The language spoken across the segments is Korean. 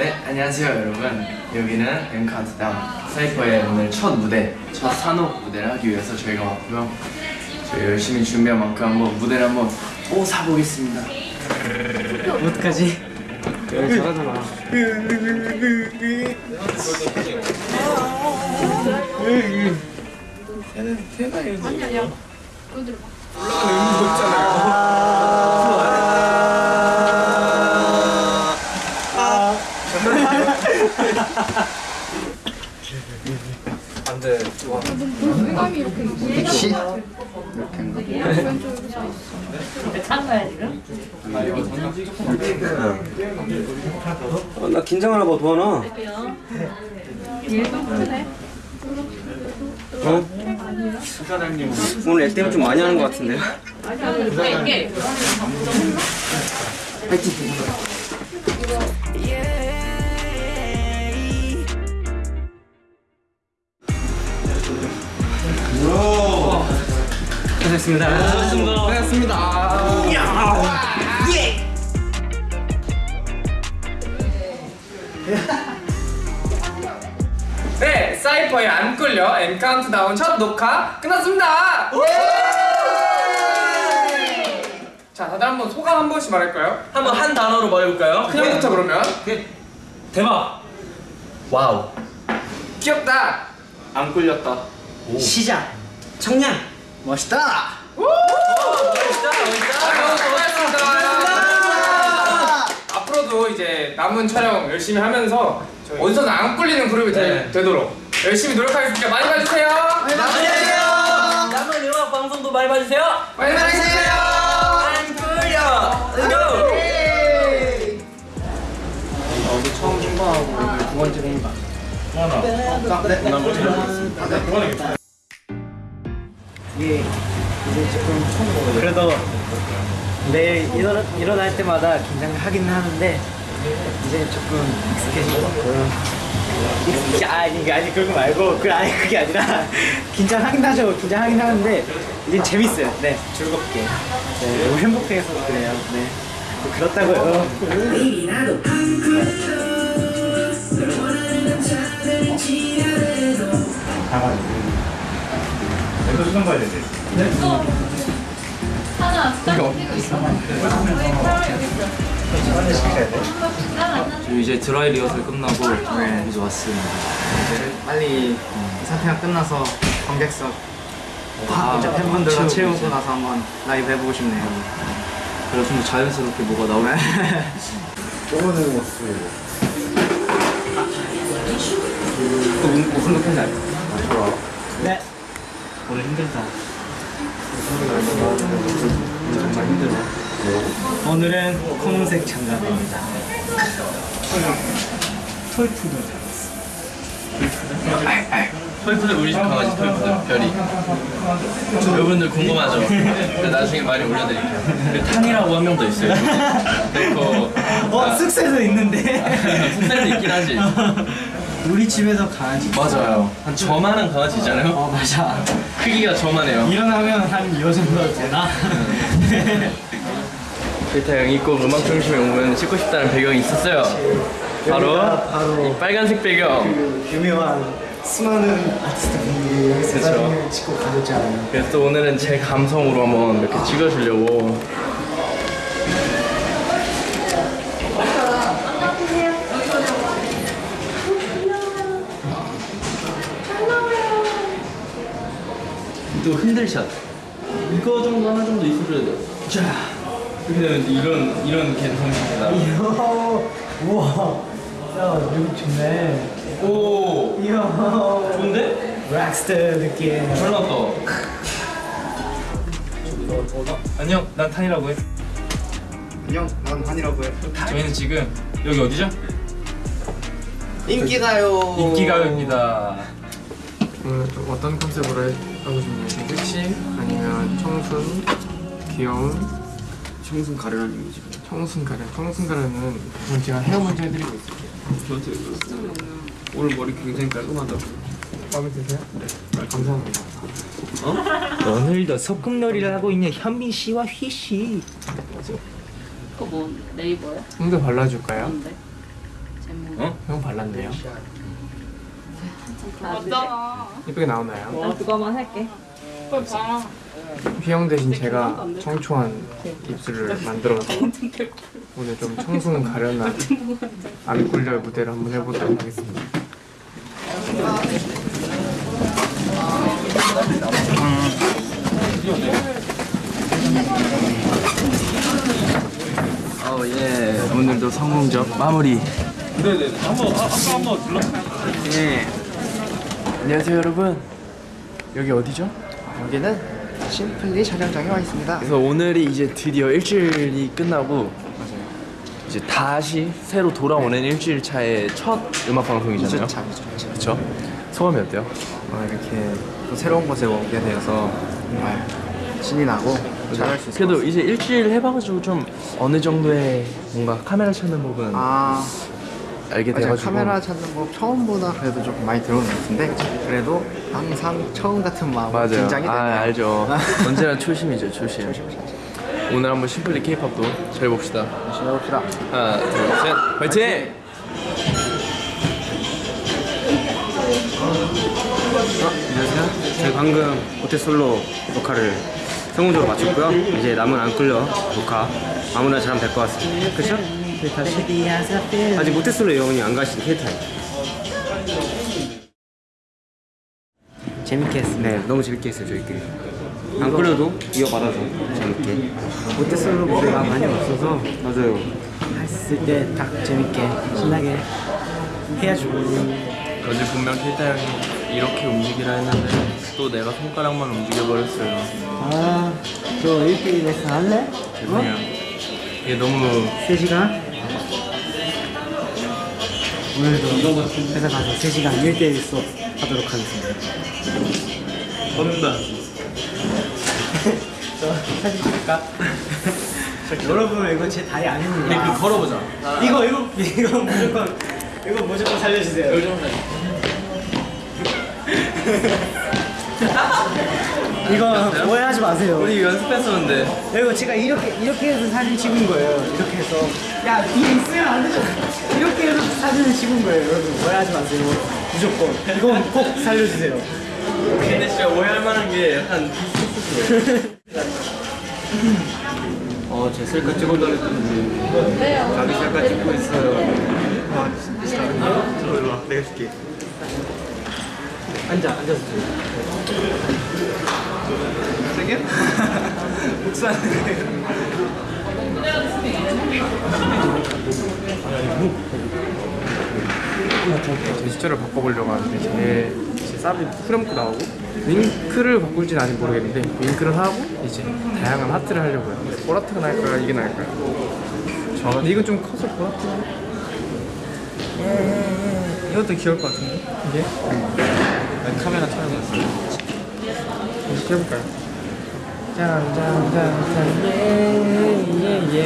네, 안녕하세요 여러분. 여기는 엠카운트다운 사이퍼의 오늘 첫 무대, 첫 산업 무대를 하기 위해서 저희가 왔고요. 저희 열심히 준비한 만큼 한번 무대를 한번 오 사보겠습니다. 어떡하지? 잘하잖아. 물 이렇게 그치? 어, 나 긴장하나 봐, 도하나. 크네. 어? 오늘 액 때문에 좀 많이 하는 것 같은데요? 이 게 고생했습니다. 고생했습니다. 네, 사이퍼의 안 끌려 M 카운트다운 첫 녹화 끝났습니다. 자, 다들 한번 소감 한 번씩 말할까요? 한번 한 단어로 말해볼까요? 그냥부터 그러면 대박! wow 귀엽다. 안 끌렸다 시작. 청량. 멋있다. 멋있다 아, 수고하셨습니다. 앞으로도 이제 남은 촬영 열심히 하면서 어디서나 안 끌리는 그룹이 되, 네. 되도록 열심히 노력하겠습니다. 많이 봐주세요. 안녕하세요 남은 음악 방송도 많이 봐주세요 많이 봐주세요. 안 끌려 Let's go! 어제 처음 출발하고 오늘 두 번째 공방. 예, 이제 조금 처음 그래도 매일 일어나, 일어날 때마다 긴장을 하긴 하는데 이제 조금 익숙해진 것 같고요. 익숙해, 아니, 이게 아니, 그거 말고, 그, 아니, 그게 아니라, 긴장하긴 하죠. 긴장하긴 하는데, 이제 재밌어요. 네, 즐겁게. 네, 너무 행복해서 그래요. 네. 뭐 그렇다고요. 하나 딱 뛰고 있어. 저희 이제 드라이 리허설 끝나고 이제 왔습니다. 이제 빨리 이 사태가 끝나서 관객석 다 이제 팬분들과 채우고 나서 한번 라이브 해보고 싶네요. 그래서 좀 자연스럽게 뭐가 나오네. 무슨 느낌인지 알죠? 네. 오늘 힘들다. 정말 힘들어. 오늘은 검은색 장갑입니다. 톨푸드. 토이푸들 우리 집 강아지 토이푸들 별이 여러분들 궁금하죠? 나중에 많이 올려드릴게요 그리고 탄이라고 한 명 더 있어요 그리고 어, 숙소에도 있는데. 숙소에도 있긴 하지 우리 집에서 강아지. 맞아요 한 저만한 강아지 있잖아요 어, 맞아. 크기가 저만해요 일어나면 한 요 정도 되나? 베타 형이 꼭 음악 중심에 오면 찍고 싶다는 배경이 있었어요 바로 바로 이 빨간색 배경 그 유명한 수많은 아티스트 분들이 여기서. 사진을 찍고 가셨잖아요. 그래서 또 오늘은 제 감성으로 한번 이렇게 찍어주려고 또 흔들샷 이거 정도 하나 정도 있어줘야 돼. 자 이렇게 되면 이런 이런 감성입니다. 이야, 우와, 야, 여기 좋네. 오 이야, 좋은데? 락스터 느낌. 잘 나왔다. 안녕, 난 탄이라고 해. 안녕, 난 한이라고 해. 저희는 지금 여기 어디죠? 인기가요. 인기가요입니다. 오늘 좀 어떤 컨셉으로 해- 하고 싶나요? 섹시 아니면 청순, 귀여운, 청순 가련한 이미지. 청순 가련. 청순 가련은 그건 제가 헤어 먼저 해드리고 있을게요. 오늘 머리 굉장히 깔끔하다고. 마음에 드세요? 네. 감사합니다. 오늘도 소꿉놀이를 하고 있는 현민 씨와 휘 씨. 그거 뭐 네이버야? 좀더 발라줄까요? 뭔데? 형 발랐네요. 맞잖아. 이쁘게 나오나요? 그거만 할게. 그걸 봐. 휘영 대신 제가 청초한 입술을 만들어서 오늘 좀 청순 가련한 안 꿀려의 무대를 한번 해보도록 하겠습니다. 어, 예. 오늘도 성공적 마무리. 네네. 한번 아까 한번 불러. 예. 안녕하세요, 여러분. 여기 어디죠? 여기는 심플리 촬영장에 와 있습니다. 그래서 오늘이 이제 드디어 일주일이 끝나고 이제 다시 새로 돌아오는 일주일 차의 첫 음악 방송이잖아요. 2주차, 2주차. 그렇죠? 소감이 어때요? 어, 이렇게 또 새로운 곳에 오게 되어서 정말 신이 나고 잘할 수 있을 것 그래도. 이제 일주일 해봐가지고 좀 어느 정도의 뭔가 카메라 찾는 법은 아, 알게 맞아요. 돼가지고 카메라 찾는 법 처음보다 그래도 조금 많이 들어오는 것 같은데 그래도 항상 처음 같은 마음 맞아요. 긴장이 되네요. 아 알죠. 언제나 초심이죠, 초심. 오늘 한번 심플리 케이팝도 잘 봅시다. 열심히 해봅시다. 하나, 둘, 셋, 화이팅! 안녕하세요. 저희 방금 모태 솔로 녹화를 성공적으로 마쳤고요. 이제 남은 안 끌려 녹화 아무나 잘하면 될 것 같습니다. 그 렇죠? 아직 모태 솔로 영혼이 안 가신 케이타임. 재밌게 했습니다. 네, 너무 재밌게 했어요 저희끼리. 안 끌려도 이어받아서 재밌게. 모태솔로 무대가 많이 없어서 맞아요. 했을 때 딱 재밌게 신나게 해야죠. 어제 분명 필타 형이 이렇게 움직이라 했는데 또 내가 손가락만 움직여버렸어요. 아, 저 1대1 레슨 할래? 죄송해요. 이게 너무 3시간? 오늘도 회사 가서 3시간 1대1 수업 하도록 하겠습니다. 저 사진 찍을까? 여러분 이거 제 다리 아닙니다. 그 걸어보자. 이거 이거 이거 무조건 이거 무조건 살려주세요. 이거 오해하지 마세요. 우리 연습했었는데. 이거 제가 이렇게 이렇게 해서 사진 찍은 거예요. 이렇게 해서 야 뒤에 있으면 안 되잖아. 이렇게 해서 사진을 찍은 거예요. 여러분 오해하지 마세요. 무조건 이건 꼭 살려주세요. 근데 진짜 오해할 만한 게 약간. 어, 제 셀카 찍어달랬더니 자기 셀카 찍고 있어요. 앉아 앉아서. 제스처를 바꿔보려고 하는데 제, 제 쌉이 후렴구 나오고 윙크를 바꿀진 아직 모르겠는데 윙크를 하고 이제 다양한 하트를 하려고요. 그래서 보라트가 나을까요? 이게 나을까요? 저 근데 이건 좀 커서 보라트. 이것도 귀여울 것 같은데? 이게? 카메라 촬영했어요 해볼까요? 짠짠짠짠. 예예예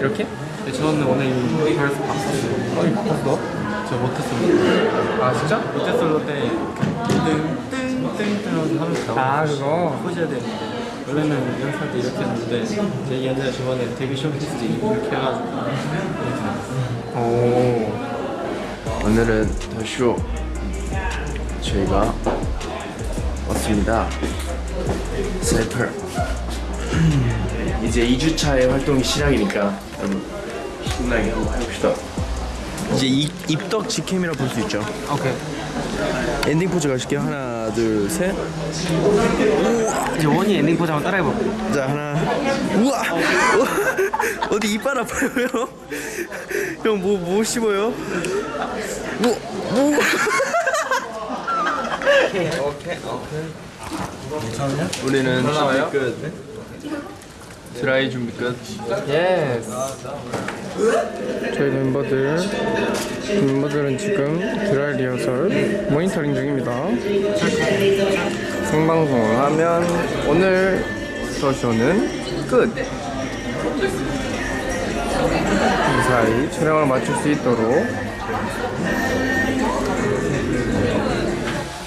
이렇게? 네, 저는 오늘 이 벌써 바꿨어요. 어 이거 바꿨어? 저 모태솔로 아 진짜? 모태솔로 때 뜬뜬뜬뜬 하면서 아 그거? 보셔야 되는데 원래는 연습할 때 이렇게 했는데 제 옛날에 저번에 데뷔 쇼케이스 때 이렇게 해가지고. 오. 오늘은 더쇼. 저희가 왔습니다. 슬퍼. 이제 2주차의 활동이 시작이니까 여러분 신나게 한번 해봅시다. 이제 이, 입덕 직캠이라 볼 수 있죠. 오케이 엔딩 포즈 가실게요. 하나, 둘, 셋. 이제 원이 엔딩 포즈 한번 따라해볼게요 자 하나. 우와. 어, 어디 이빨 아파요, 형? 형 뭐 뭐 씹어요? 뭐 뭐? 우리는 준비 끝. 드라이 준비 끝. yes 저희 멤버들 멤버들은 지금 드라이 리허설 모니터링 중입니다. 생방송을 하면 오늘 더쇼는 끝. 무사히 촬영을 마칠 수 있도록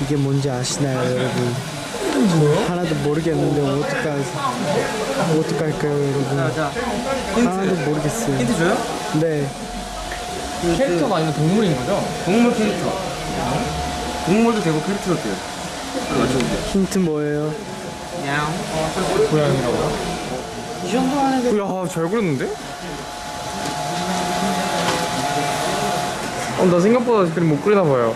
이게 뭔지 아시나요, 여러분? 하나도 모르겠는데 어떡할 어떡할까요, 여러분? 하나도 모르겠어요. 힌트 줘요? 네. 캐릭터가 아니라 동물인 거죠? 동물 캐릭터. 동물도 되고 캐릭터도 돼요. 힌트 뭐예요? 고양이라고요? 이 정도 하는데 야, 잘 그렸는데? 어, 나 생각보다 그림 못 그리나 봐요.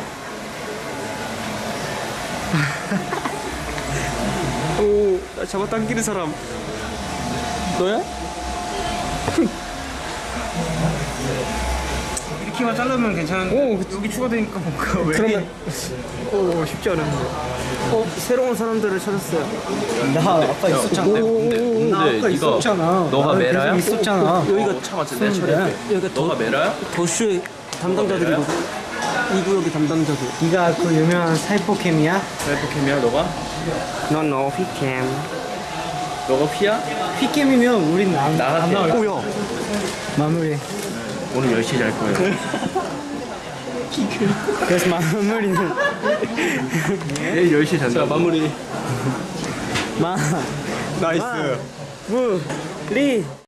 오, 나 잡아 당기는 사람. 너야? 이렇게만 자르면 괜찮은데. 오, 그치. 여기 추가되니까 뭔가 왜? 그러면 오, 쉽지 않은데. 어, 새로운 사람들을 찾았어요. 나 아까 있었잖아. 근데 아까 이거 있었잖아. 너가 나 메라야? 있었잖아. 여기가 참았지 내 차례 여기가 너가 메라야? 더슈의 담당자들이거든. 이 구역의 담당자들. 네가 그 유명한 사이포캠이야? 셀프캠이야 너가? 넌 너, 피캠. 너가 피야? 피캠이면 우린 안, 나한테. 안 나올 오야. 마무리. 오늘 10시에 잘 거예요 그래서 마무리는 내일 10시에 잔다 마무리. 마 나이스. 무, 리.